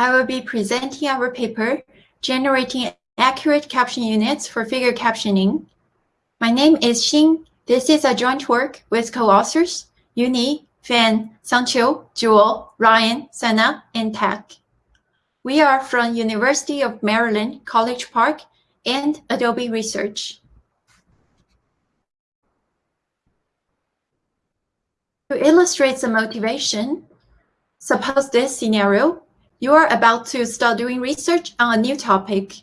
I will be presenting our paper, Generating Accurate Caption Units for Figure Captioning. My name is Xin. This is a joint work with co-authors, Eunyee, Fan, Sungchul, Joel, Ryan, Sana, and Tak. We are from University of Maryland, College Park, and Adobe Research. To illustrate the motivation, suppose this scenario, you are about to start doing research on a new topic.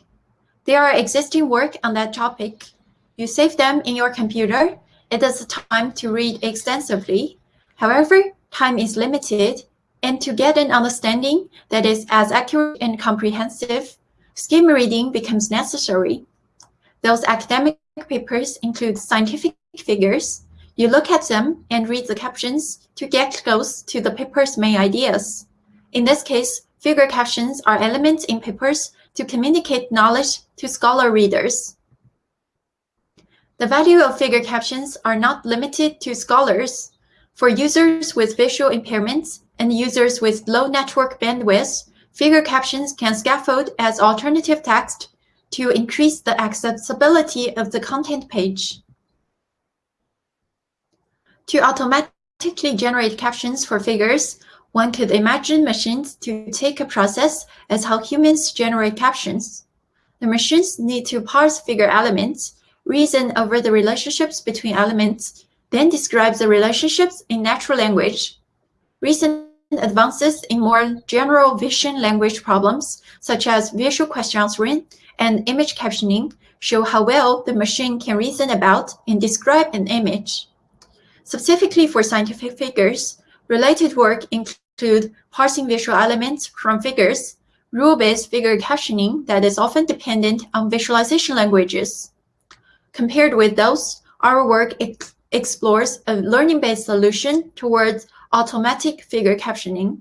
There are existing work on that topic. You save them in your computer. It is time to read extensively. However, time is limited, and to get an understanding that is as accurate and comprehensive, skim reading becomes necessary. Those academic papers include scientific figures, you look at them and read the captions to get close to the paper's main ideas. In this case, figure captions are elements in papers to communicate knowledge to scholar readers. The value of figure captions are not limited to scholars. For users with visual impairments and users with low network bandwidth, figure captions can scaffold as alternative text to increase the accessibility of the content page. To automatically generate captions for figures, one could imagine machines to take a process as how humans generate captions. The machines need to parse figure elements, reason over the relationships between elements, then describe the relationships in natural language. Recent advances in more general vision language problems, such as visual question answering and image captioning, show how well the machine can reason about and describe an image. Specifically for scientific figures, related work include parsing visual elements from figures, rule-based figure captioning that is often dependent on visualization languages. Compared with those, our work ex explores a learning-based solution towards automatic figure captioning.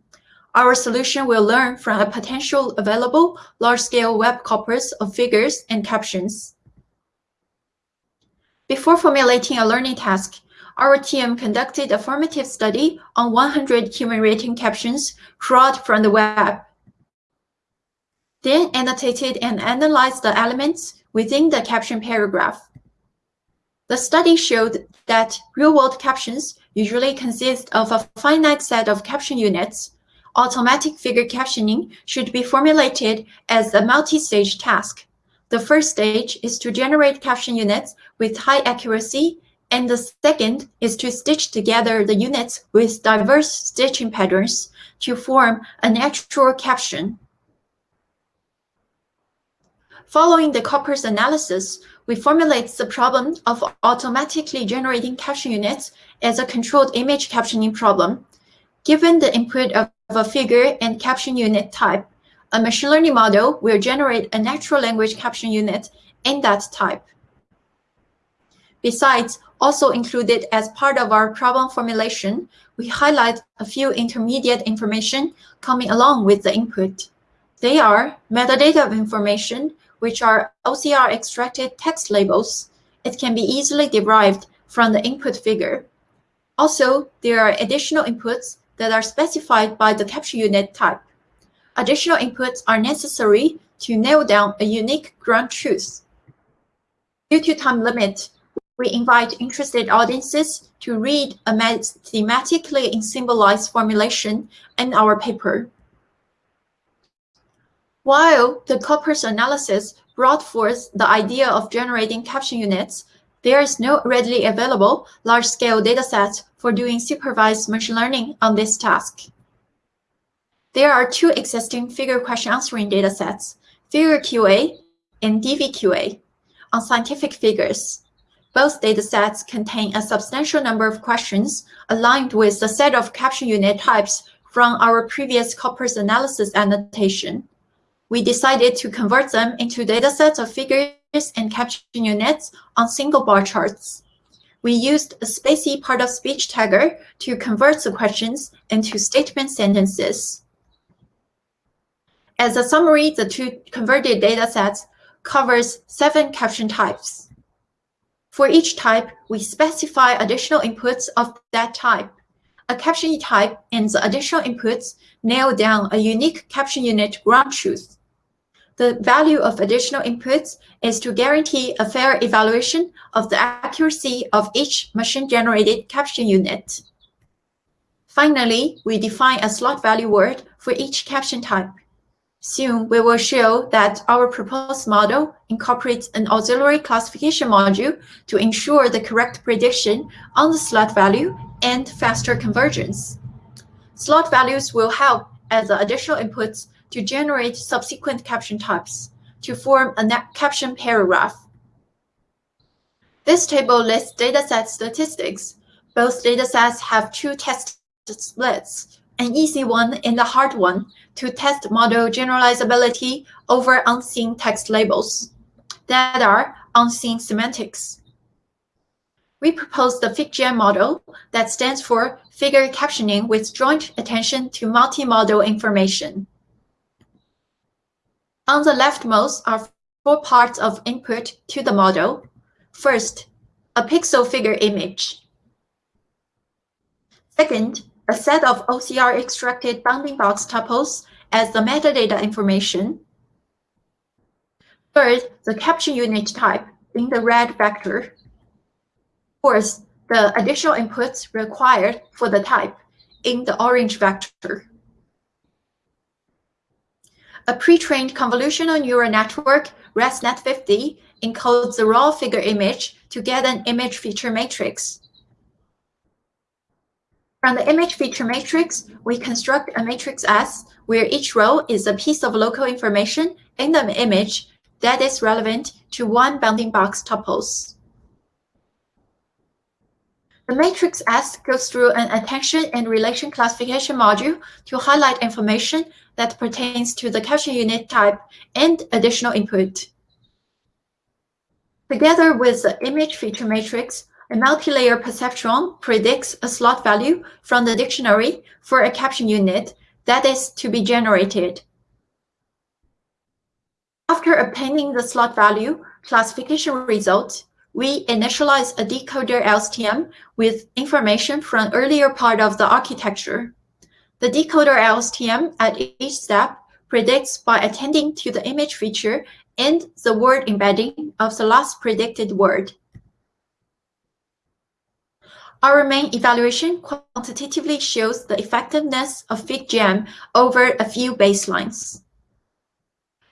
Our solution will learn from a potential available large-scale web corpus of figures and captions. Before formulating a learning task, our team conducted a formative study on 100 human rating captions crawled from the web. Then annotated and analyzed the elements within the caption paragraph. The study showed that real-world captions usually consist of a finite set of caption units. Automatic figure captioning should be formulated as a multi-stage task. The first stage is to generate caption units with high accuracy and the second is to stitch together the units with diverse stitching patterns to form a natural caption. Following the corpus analysis, we formulate the problem of automatically generating caption units as a controlled image captioning problem. Given the input of a figure and caption unit type, a machine learning model will generate a natural language caption unit in that type. Besides, also included as part of our problem formulation, we highlight a few intermediate information coming along with the input. They are metadata information, which are OCR extracted text labels. It can be easily derived from the input figure. Also, there are additional inputs that are specified by the caption unit type. Additional inputs are necessary to nail down a unique ground truth. Due to time limit, we invite interested audiences to read a thematically symbolized formulation in our paper. While the corpus analysis brought forth the idea of generating caption units, there is no readily available large-scale dataset for doing supervised machine learning on this task. There are two existing figure question answering datasets, Figure QA and DVQA, on scientific figures. Both datasets contain a substantial number of questions aligned with the set of caption unit types from our previous corpus analysis annotation. We decided to convert them into datasets of figures and caption units on single bar charts. We used a spaCy part-of-speech tagger to convert the questions into statement sentences. As a summary, the two converted datasets covers seven caption types. For each type, we specify additional inputs of that type. a caption type and the additional inputs nail down a unique caption unit ground truth. The value of additional inputs is to guarantee a fair evaluation of the accuracy of each machine-generated caption unit. Finally, we define a slot value word for each caption type. Soon, we will show that our proposed model incorporates an auxiliary classification module to ensure the correct prediction on the slot value and faster convergence. Slot values will help as additional inputs to generate subsequent caption types to form a caption paragraph. This table lists dataset statistics. Both datasets have two test splits, an easy one and a hard one, to test model generalizability over unseen text labels that are unseen semantics. We propose the FigJam model that stands for Figure Captioning with Joint Attention to Multi-Model Information. On the leftmost are four parts of input to the model. First, a pixel figure image. Second, a set of OCR extracted bounding box tuples as the metadata information. Third, the caption unit type in the red vector. Fourth, the additional inputs required for the type in the orange vector. A pre-trained convolutional neural network, ResNet50, encodes the raw figure image to get an image feature matrix. From the image feature matrix, we construct a matrix S where each row is a piece of local information in the image that is relevant to one bounding box tuples. The matrix S goes through an attention and relation classification module to highlight information that pertains to the caption unit type and additional input. Together with the image feature matrix, a multi-layer perceptron predicts a slot value from the dictionary for a caption unit that is to be generated. After obtaining the slot value classification result, we initialize a decoder LSTM with information from earlier part of the architecture. The decoder LSTM at each step predicts by attending to the image feature and the word embedding of the last predicted word. Our main evaluation quantitatively shows the effectiveness of FigJam over a few baselines.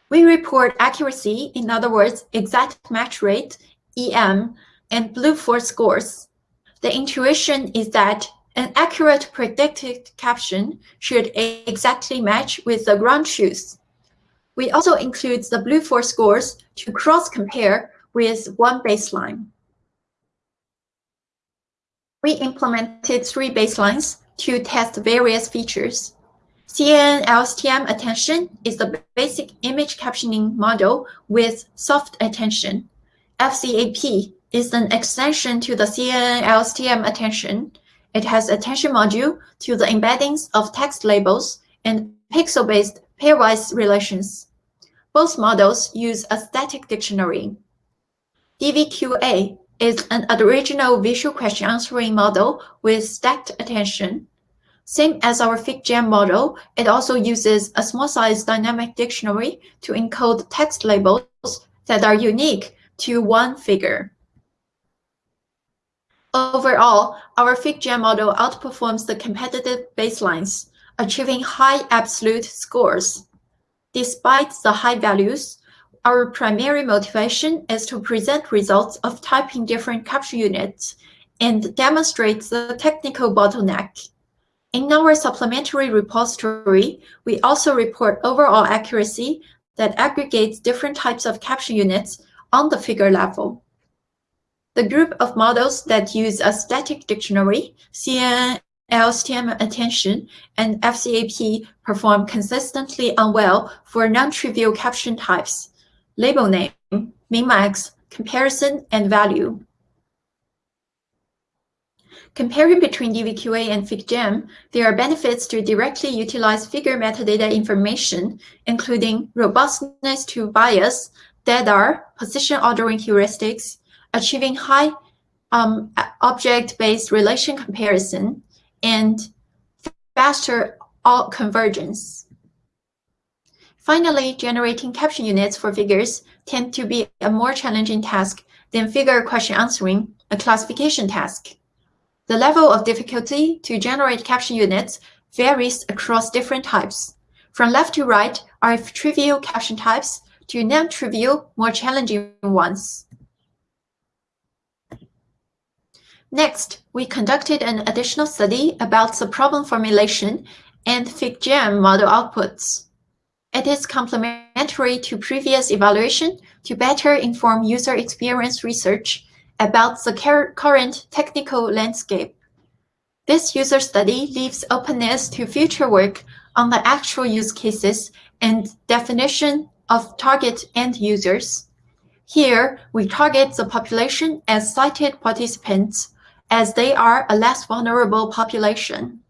We report accuracy, in other words, exact match rate, EM, and BLEU-4 scores. The intuition is that an accurate predicted caption should exactly match with the ground truth. We also include the BLEU-4 scores to cross-compare with one baseline. We implemented three baselines to test various features. CNN LSTM attention is the basic image captioning model with soft attention. FCAP is an extension to the CNN LSTM attention it has attention module to the embeddings of text labels and pixel-based pairwise relations. Both models use a static dictionary. DVQA is an original visual question answering model with stacked attention. Same as our FigJam model, it also uses a small size dynamic dictionary to encode text labels that are unique to one figure. Overall, our FigJam model outperforms the competitive baselines, achieving high absolute scores. Despite the high values, our primary motivation is to present results of typing different caption units and demonstrate the technical bottleneck. In our supplementary repository, we also report overall accuracy that aggregates different types of caption units on the figure level. The group of models that use a static dictionary, CNN, LSTM attention, and FCAP perform consistently unwell for non-trivial caption types, label name, min-max, comparison, and value. Comparing between DVQA and FigJam, there are benefits to directly utilize figure metadata information, including robustness to bias, DEDAR, position ordering heuristics, achieving high um, object-based relation comparison, and faster convergence. Finally, generating caption units for figures tend to be a more challenging task than figure question answering, a classification task. The level of difficulty to generate caption units varies across different types. From left to right are trivial caption types to non-trivial, more challenging ones. Next, we conducted an additional study about the problem formulation and FigJam model outputs. It is complementary to previous evaluation to better inform user experience research about the current technical landscape. This user study leaves openness to future work on the actual use cases and definition of target end users. Here, we target the population as sighted participants, as they are a less vulnerable population.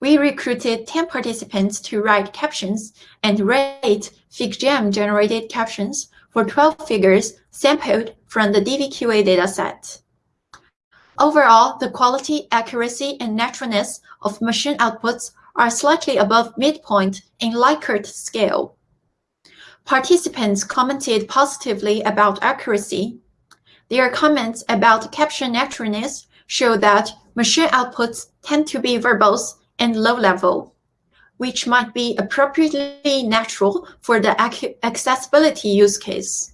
We recruited 10 participants to write captions and rate FigJam generated captions for 12 figures sampled from the DVQA dataset. Overall, the quality, accuracy, and naturalness of machine outputs are slightly above midpoint in Likert scale. Participants commented positively about accuracy. Their comments about caption naturalness show that machine outputs tend to be verbose and low level, which might be appropriately natural for the accessibility use case.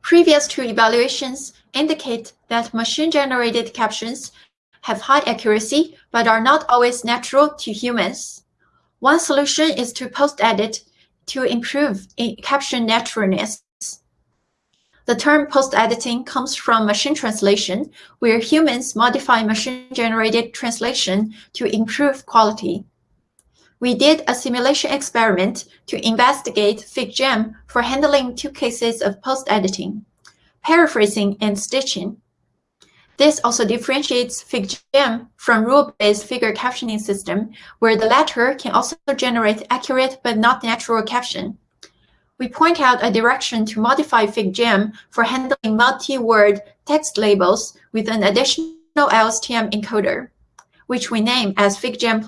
Previous two evaluations indicate that machine-generated captions have high accuracy but are not always natural to humans. One solution is to post-edit to improve caption naturalness. The term post-editing comes from machine translation, where humans modify machine-generated translation to improve quality. We did a simulation experiment to investigate FigJam for handling two cases of post-editing, paraphrasing and stitching. This also differentiates FigJam from rule-based figure captioning system, where the latter can also generate accurate but not natural caption we point out a direction to modify FigJam for handling multi-word text labels with an additional LSTM encoder, which we name as FigJam++.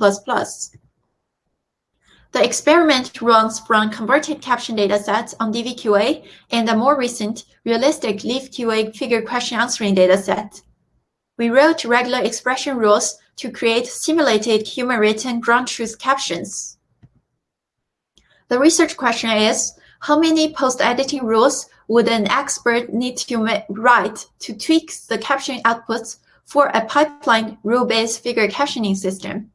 The experiment runs from converted caption datasets on DVQA and a more recent realistic LeafQA figure question answering dataset. We wrote regular expression rules to create simulated human-written ground truth captions. The research question is, how many post-editing rules would an expert need to write to tweak the captioning outputs for a pipeline rule-based figure captioning system,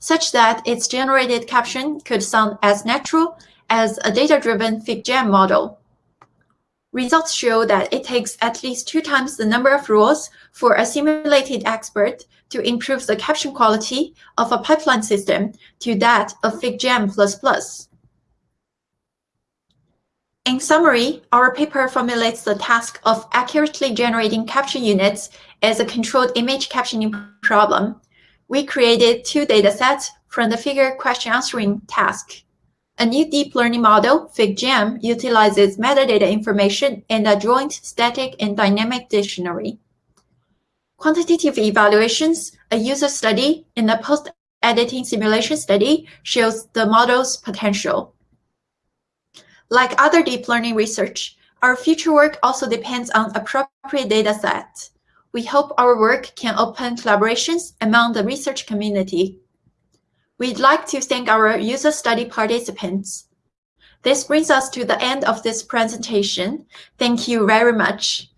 such that its generated caption could sound as natural as a data-driven FigJam model? Results show that it takes at least two times the number of rules for a simulated expert to improve the caption quality of a pipeline system to that of FigJam++. In summary, our paper formulates the task of accurately generating caption units as a controlled image captioning problem. We created two datasets from the figure question answering task. A new deep learning model, FigJam, utilizes metadata information and a joint static and dynamic dictionary. Quantitative evaluations, a user study, and a post-editing simulation study shows the model's potential. Like other deep learning research, our future work also depends on appropriate data set. We hope our work can open collaborations among the research community. We'd like to thank our user study participants. This brings us to the end of this presentation. Thank you very much.